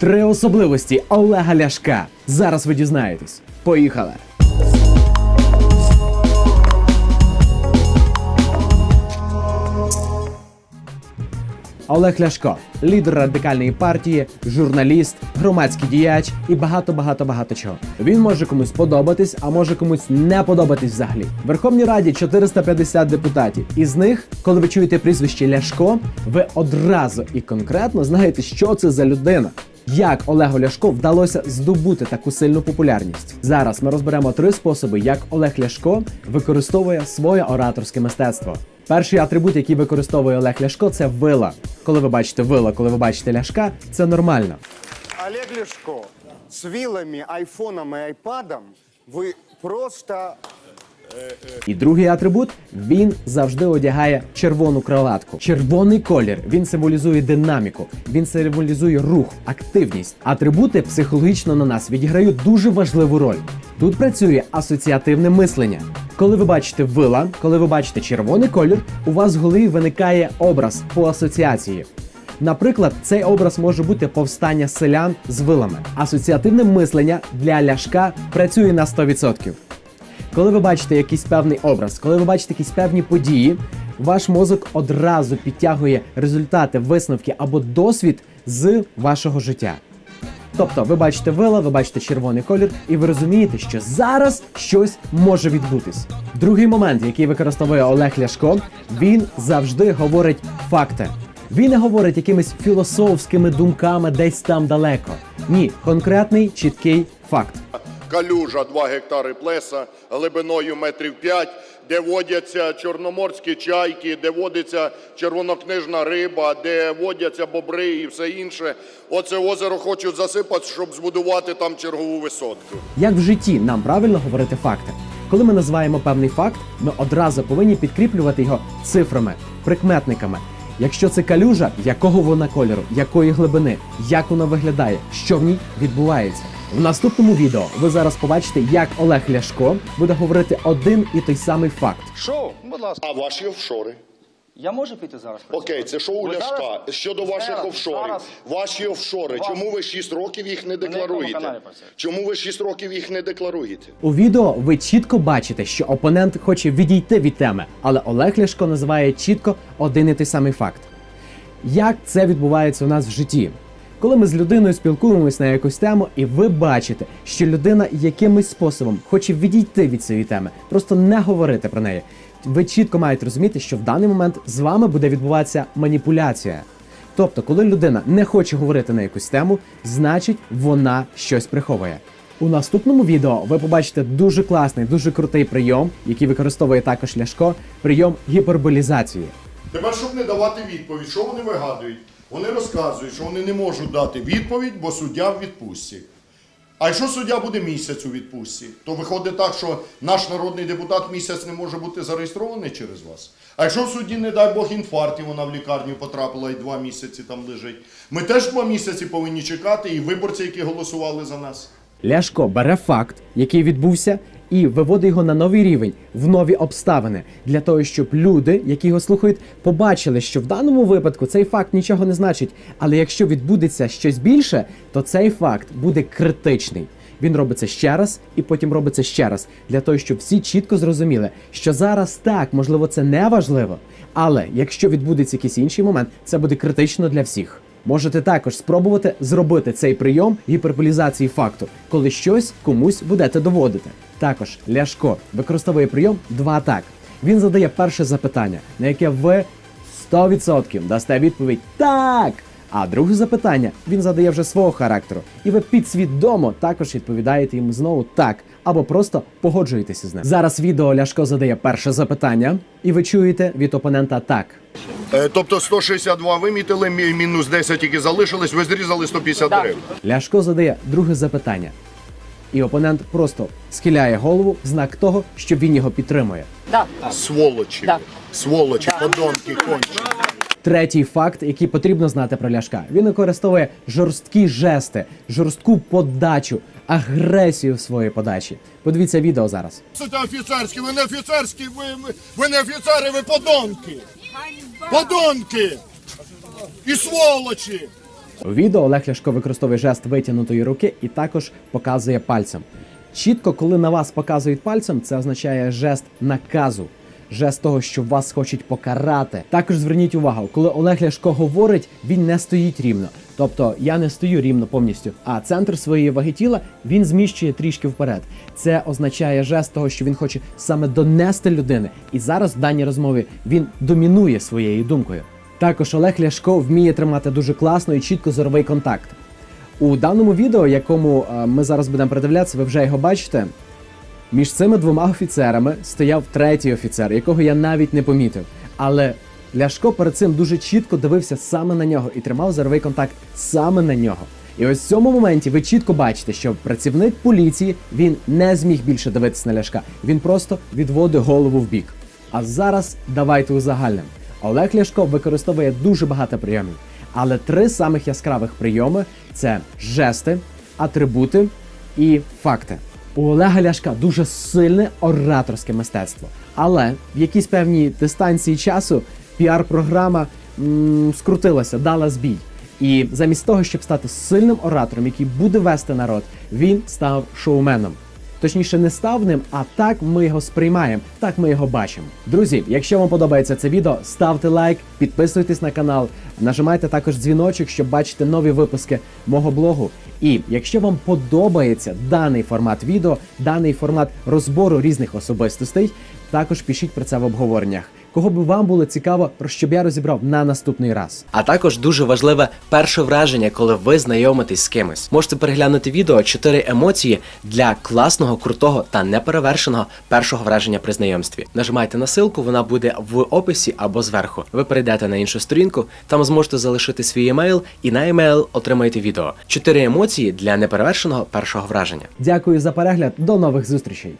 Три особливості Олега Ляшка. Зараз ви дізнаєтесь. Поїхали! Олег Ляшко, лідер радикальної партії, журналіст, громадський діяч і багато багато багато чого. Він може комусь подобатись, а може комусь не подобатись взагалі. В Верховній Раді 450 депутатів. Із них, коли ви чуєте прізвище Ляшко, ви одразу і конкретно знаєте, що це за людина. Як Олегу Ляшко вдалося здобути таку сильну популярність? Зараз ми розберемо три способи, як Олег Ляшко використовує своє ораторське мистецтво. Перший атрибут, який використовує Олег Ляшко, це вила. Коли ви бачите вила, коли ви бачите ляшка, це нормально. Олег Ляшко, с вилами, айфоном и айпадом вы просто І другий атрибут він завжди одягає червону кроватку. Червоний колір він символізує динаміку, він символізує рух, активність. Атрибути психологічно на нас відіграють дуже важливу роль. Тут працює асоціативне мислення. Коли ви бачите вила, коли ви бачите червоний колір, у вас в голові виникає образ по асоціації. Наприклад, цей образ може бути повстання селян з вилами. Асоціативне мислення для ляшка працює на 100%. Коли ви бачите якийсь певний образ, коли ви бачите якісь певні події, ваш мозок одразу підтягує результати, висновки або досвід з вашого життя. Тобто, ви бачите вила, ви бачите червоний колір, і ви розумієте, що зараз щось може відбутись. Другий момент, який використовує Олег Ляшко, він завжди говорить факти. Він не говорить якимись філософськими думками десь там далеко. Ні, конкретний чіткий факт. Калюжа 2 гектари плеса глибиною метрів 5, де водяться чорноморські чайки, де водиться червонокнижна риба, де водяться бобри і все інше. Оце озеро хочуть засипати, щоб збудувати там чергову висотку. Як в житті нам правильно говорити факти? Коли ми називаємо певний факт, ми одразу повинні підкріплювати його цифрами, прикметниками. Якщо це калюжа, якого вона кольору, якої глибини, як вона виглядає, що в ній відбувається. В наступному відео ви зараз побачите, як Олег Ляшко буде говорити один і той самий факт. Шоу, будь ласка. А ваші офшори? Я можу піти зараз? Окей, це шоу Ви Ляшка. зараз- Щодо ваших зараз- офшорів. зараз- Ваші офшори. Вас- Чому ви 6 років їх не декларуєте? Чому ви 6 років їх не декларуєте? У відео ви чітко бачите, що опонент хоче відійти від теми, але Олег Ляшко називає чітко один і той самий факт. Як це відбувається у нас в житті? Коли ми з людиною спілкуємось на якусь тему, і ви бачите, що людина якимось способом хоче відійти від цієї теми, просто не говорити про неї. Ви чітко маєте розуміти, що в даний момент з вами буде відбуватися маніпуляція. Тобто, коли людина не хоче говорити на якусь тему, значить вона щось приховує. У наступному відео ви побачите дуже класний, дуже крутий прийом, який використовує також Ляшко, прийом гіперболізації. Тепер, щоб не давати відповідь, що вони вигадують? Вони розказують, що вони не можуть дати відповідь, бо суддя в відпустці. А якщо суддя буде місяць у відпустці, то виходить так, що наш народний депутат місяць не може бути зареєстрований через вас. А якщо в судді, не дай Бог, інфаркт, і вона в лікарню потрапила і два місяці там лежить, ми теж два місяці повинні чекати, і виборці, які голосували за нас. Ляшко бере факт, який відбувся, і виводить його на новий рівень, в нові обставини, для того, щоб люди, які його слухають, побачили, що в даному випадку цей факт нічого не значить. Але якщо відбудеться щось більше, то цей факт буде критичний. Він робиться ще раз і потім робиться ще раз, для того, щоб всі чітко зрозуміли, що зараз так, можливо, це не важливо, але якщо відбудеться якийсь інший момент, це буде критично для всіх. Можете також спробувати зробити цей прийом гіперболізації факту, коли щось комусь будете доводити. Також Ляшко використовує прийом два так. Він задає перше запитання, на яке ви 100% дасте відповідь так. А друге запитання він задає вже свого характеру, і ви підсвідомо також відповідаєте йому знову так, або просто погоджуєтеся з ним. Зараз відео Ляшко задає перше запитання, і ви чуєте від опонента так. Е, тобто 162 вимітили, мінус 10 тільки залишились, ви зрізали 150 гривень. Ляшко задає друге запитання, і опонент просто схиляє голову в знак того, що він його підтримує. Да. Сволочі. Да. Сволочі, подонки, кончені. Третій факт, який потрібно знати про Ляшка, він використовує жорсткі жести, жорстку подачу, агресію в своїй подачі. Подивіться відео зараз. Це офіцерські, ви не офіцерські, ви, ви, не офіцери, ви подонки. Подонки! І сволочі! У відео Олег Ляшко використовує жест витягнутої руки і також показує пальцем. Чітко, коли на вас показують пальцем, це означає жест наказу. Жест того, що вас хочуть покарати. Також зверніть увагу, коли Олег Ляшко говорить, він не стоїть рівно. Тобто я не стою рівно повністю, а центр своєї ваги тіла він зміщує трішки вперед. Це означає жест того, що він хоче саме донести людини. І зараз в даній розмові він домінує своєю думкою. Також Олег Ляшко вміє тримати дуже класно і чітко зоровий контакт. У даному відео, якому е, ми зараз будемо придивлятися, ви вже його бачите. Між цими двома офіцерами стояв третій офіцер, якого я навіть не помітив. Але Ляшко перед цим дуже чітко дивився саме на нього і тримав зоровий контакт саме на нього. І ось в цьому моменті ви чітко бачите, що працівник поліції він не зміг більше дивитися на Ляшка. Він просто відводив голову в бік. А зараз давайте узагальним. Олег Ляшко використовує дуже багато прийомів, але три самих яскравих прийоми це жести, атрибути і факти. У Олега Ляшка дуже сильне ораторське мистецтво. Але в якійсь певній дистанції часу піар-програма скрутилася, дала збій. І замість того, щоб стати сильним оратором, який буде вести народ, він став шоуменом. Точніше, не став ним, а так ми його сприймаємо, так ми його бачимо. Друзі, якщо вам подобається це відео, ставте лайк, підписуйтесь на канал, нажимайте також дзвіночок, щоб бачити нові випуски мого блогу. І якщо вам подобається даний формат відео, даний формат розбору різних особистостей, також пишіть про це в обговореннях. Кого би вам було цікаво, про щоб я розібрав на наступний раз. А також дуже важливе перше враження, коли ви знайомитесь з кимось. Можете переглянути відео 4 емоції для класного, крутого та неперевершеного першого враження при знайомстві. Нажимайте на ссылку, вона буде в описі або зверху. Ви перейдете на іншу сторінку, там зможете залишити свій емейл, і на емейл отримаєте відео. 4 емоції для неперевершеного першого враження. Дякую за перегляд, до нових зустрічей.